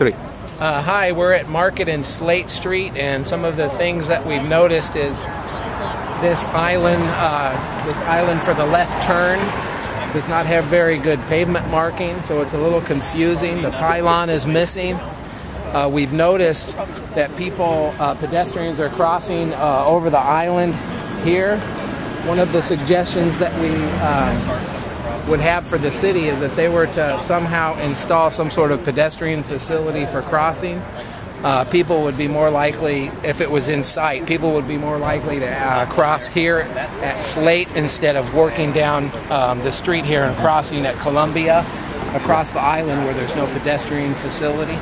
three. Uh, hi, we're at Market and Slate Street, and some of the things that we've noticed is this island, uh, this island for the left turn does not have very good pavement marking, so it's a little confusing. The pylon is missing. Uh, we've noticed that people, uh, pedestrians are crossing uh, over the island here. One of the suggestions that we uh, would have for the city is that they were to somehow install some sort of pedestrian facility for crossing. Uh, people would be more likely, if it was in sight, people would be more likely to uh, cross here at Slate instead of working down um, the street here and crossing at Columbia across the island where there's no pedestrian facility.